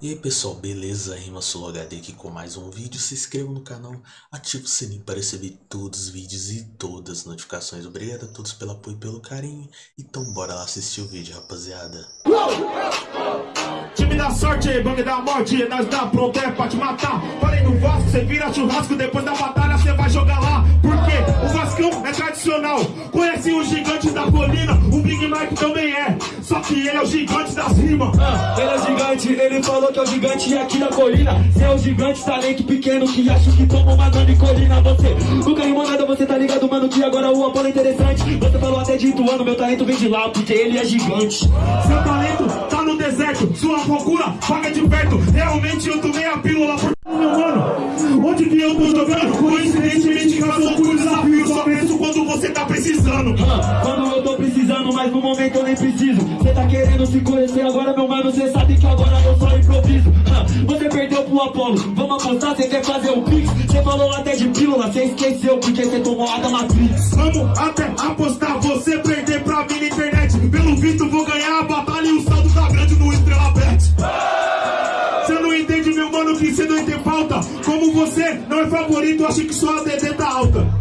E aí pessoal, beleza? Rima HD aqui com mais um vídeo. Se inscreva no canal, ative o sininho para receber todos os vídeos e todas as notificações. Obrigado a todos pelo apoio e pelo carinho. Então bora lá assistir o vídeo, rapaziada. Time da sorte, bang da morte, nós dá pronto é pra te matar. Falei no Vasco, cê vira churrasco, depois da batalha cê vai jogar lá. Porque o Vascão tradicional, conhece o gigante da colina, o Big Mike também é. Só que ele é o gigante das rimas. Ah, ele é gigante, ele falou que é o gigante aqui da colina. Cê é o gigante, talento pequeno que acha que toma uma grande colina. Você nunca rimou nada, você tá ligado, mano, que agora o Apolo é interessante. Você falou até de Ituano, meu talento vem de lá, porque ele é gigante. Seu talento tá no deserto, sua procura paga de perto. Realmente eu tomei a pílula por meu mano. Onde que eu tô jogando? Coincidentemente que precisando. Ah, quando eu tô precisando, mas no momento eu nem preciso. Cê tá querendo se conhecer agora, meu mano, cê sabe que agora eu só improviso. Ah, você perdeu pro Apolo, vamos apostar, cê quer fazer o pix? Cê falou até de pílula, cê esqueceu porque cê tomou a da Matrix. Vamos até apostar, você perder pra mim na internet. Pelo visto vou ganhar a batalha e o saldo tá grande no Estrela Bet. Você não entende, meu mano, que você não tem falta. Como você não é favorito, acho que sua DD tá alta.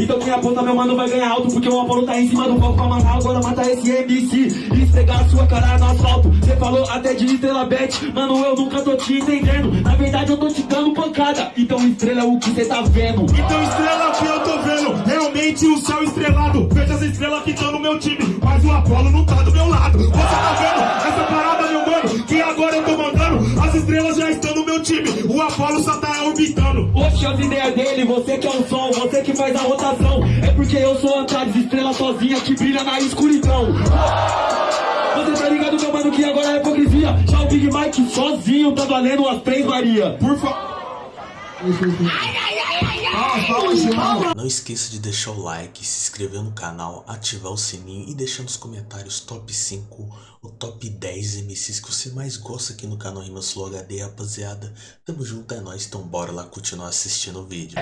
Então quem aponta meu mano vai ganhar alto Porque o Apolo tá em cima do palco pra amarrar Agora mata esse MC e esfregar a sua cara no asfalto Cê falou até de estrela bet Mano eu nunca tô te entendendo Na verdade eu tô te dando pancada Então estrela é o que cê tá vendo Então estrela que eu tô vendo, realmente o céu estrelado. Veja as estrelas que estão no meu time, mas o Apolo não tá do meu lado. Você tá vendo essa parada, meu mano? Que agora eu tô mandando, as estrelas já estão no meu time. O Apolo só tá orbitando. Oxe, as ideias dele, você que é o sol, você faz a rotação. É porque eu sou Antares, estrela sozinha que brilha na escuridão. Você tá ligado, meu mano, que agora é hipocrisia. Já o Big Mike sozinho tá valendo umas três Maria Por favor. Não esqueça de deixar o like, se inscrever no canal, ativar o sininho e deixar nos comentários top 5 ou top 10 MCs que você mais gosta aqui no canal Rimas Flow HD, rapaziada. Tamo junto, é nóis, então bora lá continuar assistindo o vídeo.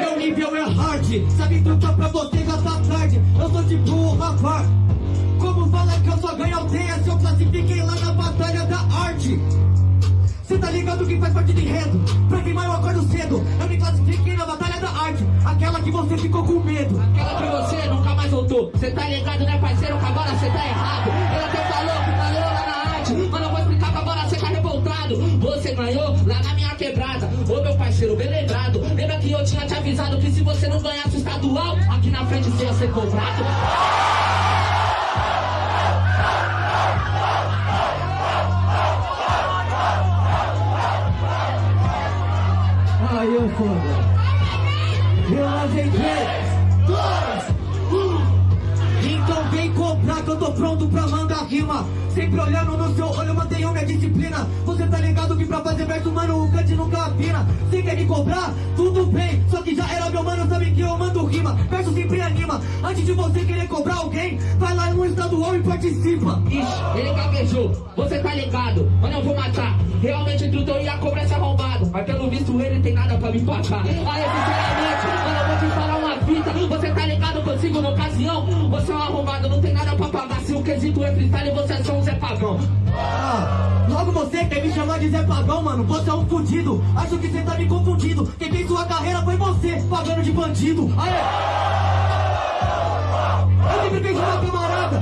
Meu nível é hard, sabe trocar pra você já tá tarde? Eu sou tipo o rapaz Como fala que eu só ganho aldeia se eu classifiquei lá na batalha da arte? Cê tá ligado que faz parte do enredo? Pra queimar eu acordo cedo. Eu me classifiquei Aquela que você ficou com medo Aquela que você nunca mais voltou. Cê tá ligado, né, parceiro? Que agora cê tá errado. Ele até falou ganhou lá na arte. Mas eu vou explicar que agora cê tá revoltado. Você ganhou lá na minha quebrada. Ô meu parceiro, bem lembrado. Lembra que eu tinha te avisado que se você não ganhasse o estadual, aqui na frente você ia ser cobrado? Aí eu foda Sempre olhando no seu olho, mantenho minha disciplina Você tá ligado que pra fazer verso, mano, o cante nunca afina Você quer me cobrar? Tudo bem Só que já era meu mano, sabe que eu mando rima Verso sempre anima Antes de você querer cobrar alguém Vai lá no estadual e participa Ixi, ele gaguejou. Você tá ligado? Mano, eu vou matar. Realmente o truto ia cobrar esse arrombado. Mas pelo visto ele tem nada pra me pagar. Aí, sinceramente, mano, eu vou te falar uma fita. Você tá ligado consigo na ocasião? Você é um arrombado, não tem nada pra pagar. Quesito é freestyle, você é só um Zé. Ah, logo você quer me chamar de Zé Pagão, mano? Você é um fudido. Acho que você tá me confundindo. Quem fez sua carreira foi você, pagando de bandido. Aê! Eu sempre fiz uma camarada.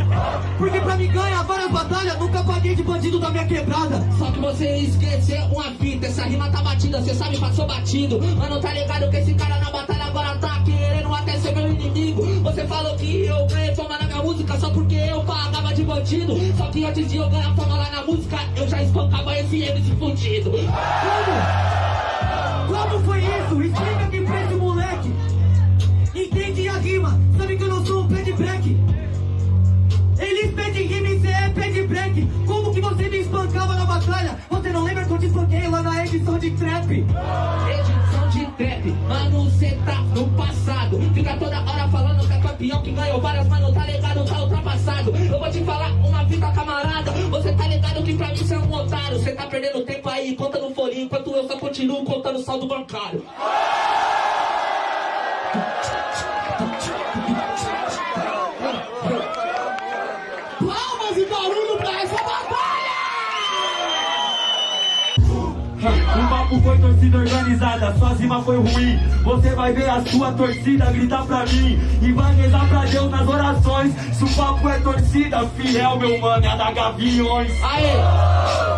Porque pra me ganhar várias batalhas, nunca paguei de bandido da minha quebrada. Só que você esqueceu uma fita, essa rima tá batida, cê sabe, passou batido. Mano, tá ligado que esse cara na batalha agora tá querendo até ser meu inimigo. Você falou que eu ganhei fama na minha música só porque eu pagava de bandido. Só que antes de eu ganhar fama lá na música, eu já espancava esse MC fudido. Como? Como foi isso? Explica aqui pra esse moleque. Entende a rima, sabe que eu não sou um pé de break. Eles pedem rima e cê é pé de break. Como que você me espancava na batalha? Você não lembra eu te espanquei lá na edição de trap? Edição trap, mano, cê tá no passado. Fica toda hora falando que é campeão, que ganhou várias, mano, tá ligado, tá ultrapassado. Eu vou te falar uma fita, camarada. Você tá ligado que pra mim cê é um otário. Cê tá perdendo tempo aí, conta no folhinho, enquanto eu só continuo contando saldo bancário. O papo foi torcida organizada, sua rima foi ruim. Você vai ver a sua torcida gritar pra mim e vai rezar pra Deus nas orações. Se o papo é torcida, fiel, meu mano, é da Gaviões. Aê,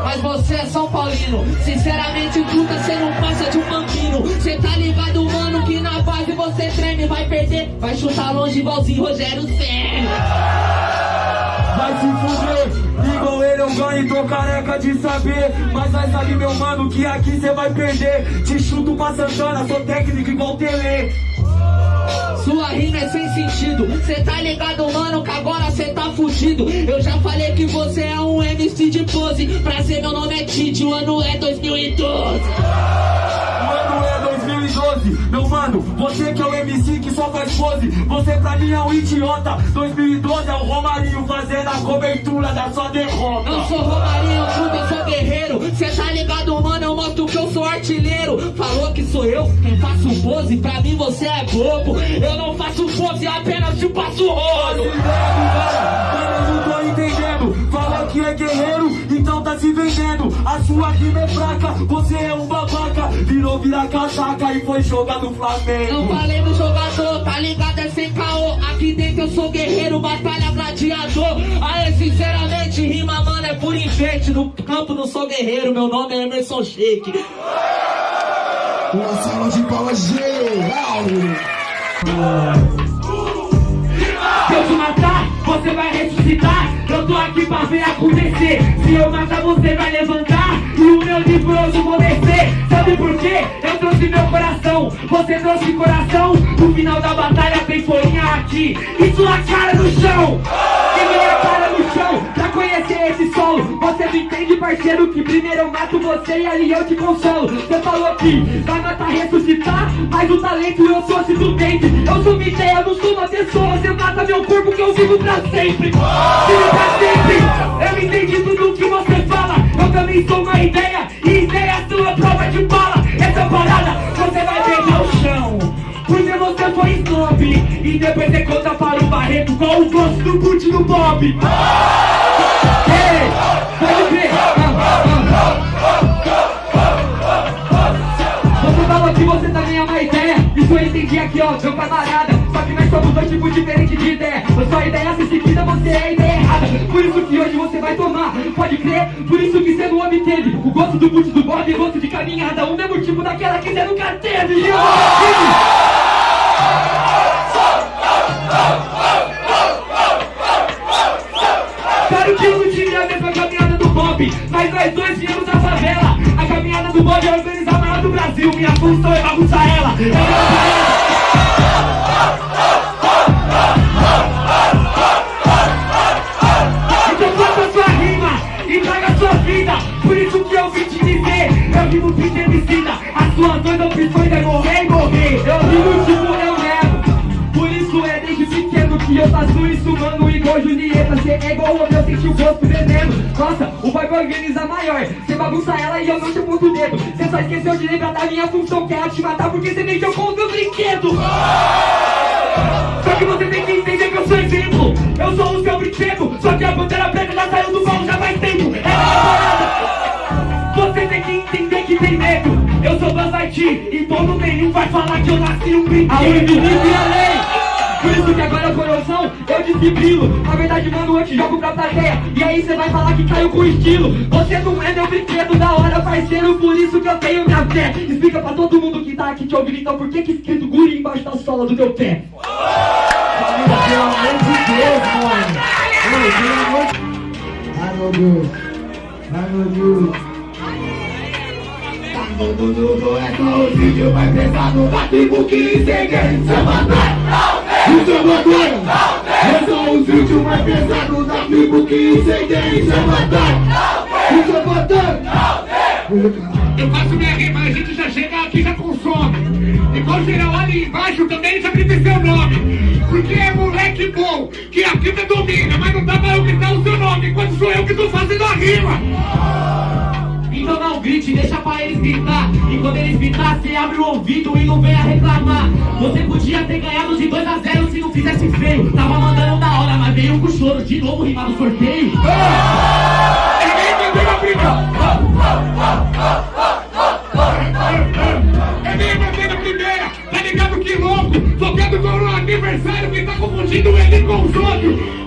mas você é São Paulino. Sinceramente, truta, você não passa de um bambino. Cê tá ligado, mano, que na base você treme. Vai perder, vai chutar longe igualzinho Rogério Senna. Vai se fuder, igual ele eu ganho, tô careca de saber. Mas vai saber, meu mano, que aqui cê vai perder. Te chuto pra Santana, sou técnico igual Tele. Sua rima é sem sentido. Cê tá ligado, mano, que agora cê tá fudido. Eu já falei que você é um MC de pose. Prazer, meu nome é Tite, o ano é 2012. Mano, é 2012, meu mano, você que é o MC que só faz pose, você pra mim é um idiota. 2012 é o Romarinho fazendo a cobertura da sua derrota. Eu sou Romarinho, tudo, eu sou guerreiro. Cê tá ligado, mano, eu mostro que eu sou artilheiro. Falou que sou eu quem faço pose, pra mim você é bobo. Eu não faço pose, apenas te passo rolo. Mano, eu não tô entendendo. Fala que é guerreiro, se vendendo. A sua rima é fraca, você é um babaca. Virou virar casaca e foi jogar no Não Flamengo. falei no jogador, tá ligado? É sem caô. Aqui dentro eu sou guerreiro, batalha gladiador. Aê, sinceramente, rima, mano, é por enfeite. No campo não sou guerreiro, meu nome é Emerson Shake. Uma salva de palmas geral. Você vai ressuscitar. Eu tô aqui pra ver acontecer. Se eu matar, você vai levantar. E o meu livro eu vou descer. Sabe por quê? Eu trouxe meu coração. Você trouxe coração. No final da batalha tem folhinha aqui. E sua cara no chão. E minha cara no chão. Solo. Você não entende, parceiro, que primeiro eu mato você e ali eu te consolo. Você falou que vai matar, ressuscitar. Mas o talento eu sou do dente. Eu sou uma ideia, não sou uma pessoa. Você mata meu corpo que eu vivo pra sempre. Vivo pra sempre. Eu entendi tudo que você fala. Eu também sou uma ideia. E ideia é sua prova de bala. Essa parada você vai beijar o chão. Porque você foi snob. E depois você conta para o Barreto qual o gosto do boot do Bob. Pode crer. Você falou que você também é uma ideia. Isso eu entendi aqui ó, meu camarada Só que nós somos dois tipos diferentes de ideia. A sua ideia se seguida, você é a ideia errada. Por isso que hoje você vai tomar, pode crer. Por isso que você não obteve O gosto do boot do Bob e gosto de caminhada. O mesmo tipo daquela que você nunca teve E eu Claro Bob Mas nós dois viemos da favela. A caminhada do Bob é organizar a maior do Brasil. Minha função é bagunçar ela. É bagunçar ela eu senti o gosto veneno Nossa, o vai organizar maior. Cê bagunça ela e eu não te aponto o dedo Cê só esqueceu de lembrar da minha função Que é te matar porque cê mexeu com o meu brinquedo. Só que você tem que entender que eu sou exemplo. Eu sou o seu brinquedo. Só que a bandeira preta já saiu do baú já faz tempo. É Você tem que entender que tem medo. Eu sou Buzz Lightyear E todo nenhum vai falar que eu nasci um brinquedo. A lei por isso que agora, coração, eu desfibrilo Na verdade, mano, eu te jogo pra plateia E aí cê vai falar que caiu com estilo Você não é meu brinquedo da hora, parceiro Por isso que eu tenho minha fé Explica pra todo mundo que tá aqui te ouvindo Então por que que escrito guri embaixo da sola do teu pé? Pelo amor de Deus, mano. Ai, meu Deus. Ai, meu Deus. Tá todo mundo é só o vídeo mais pesado da tribo que ninguém se matar. Isso é matar. É só os vídeos mais pesados da tribo que se matar. Isso é matar. Eu faço minha rima, a gente já chega aqui já consome. Igual geral ali embaixo também já grita seu nome. Porque é moleque bom, que a vida domina, mas não dá pra eu gritar o seu nome, enquanto sou eu que tô fazendo a rima não grite, deixa pra eles gritar. E quando eles gritar, você abre o ouvido e não venha reclamar. Você podia ter ganhado de 2 a 0 se não fizesse feio. Tava mandando da hora, mas veio com choro De novo rimar no sorteio. Ninguém entendeu a briga Ninguém entendeu a primeira Tá ligado que louco? Tô vendo o aniversário que tá confundindo ele com os outros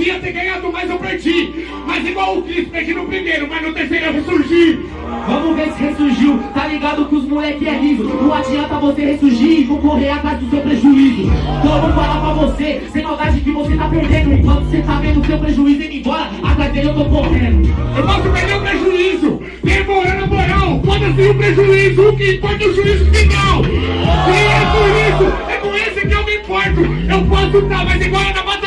podia ter ganhado mais eu perdi. Mas igual o Cristo perdi no primeiro, mas no terceiro eu ressurgi. Vamos ver se ressurgiu, tá ligado que os moleque é riso. Não adianta você ressurgir e vou correr atrás do seu prejuízo. Então eu vou falar pra você, sem maldade que você tá perdendo. Enquanto você tá vendo o seu prejuízo indo embora, atrás dele eu tô correndo. Eu posso perder o prejuízo, demorando a moral Foda-se o prejuízo, o que importa é o juízo final. E é por isso, é com esse que eu me importo. Eu posso tá, mas igual é na batalha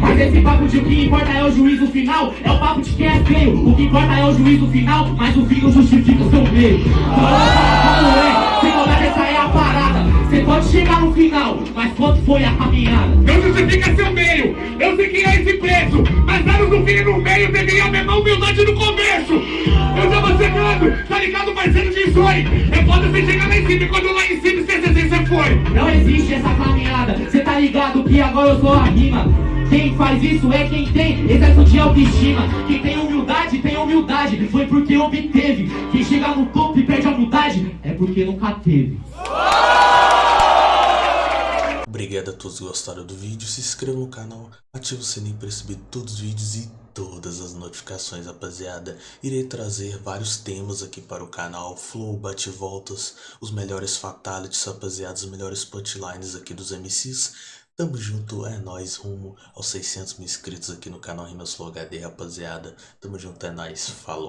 mas esse papo de o que importa é o juízo final É o papo de quem é feio O que importa é o juízo final Mas o fim não justifica o seu meio como é Sem essa é a parada Você pode chegar no final Mas quanto foi a caminhada? Não justifica seu meio, eu sei que é esse preço. Mas anos no fim e no meio teria a mesma humildade no começo. Eu tava chegando, tá ligado, parceiro de sonho. É foda você chegar lá em cima e quando lá em cima você foi. Não existe essa caminhada Cê tá ligado que agora eu sou a rima Quem faz isso é quem tem excesso de autoestima. Quem tem humildade, tem humildade. Foi porque obteve. Quem chega no topo e perde a humildade É porque nunca teve. Obrigado a todos que gostaram do vídeo, se inscreva no canal, ative o sininho para receber todos os vídeos e todas as notificações, rapaziada. Irei trazer vários temas aqui para o canal, flow, bate-voltas, os melhores fatalities, rapaziada, os melhores punchlines aqui dos MCs. Tamo junto, é nóis, rumo aos 600 mil inscritos aqui no canal Rimas Flow HD, rapaziada. Tamo junto, é nóis, falou.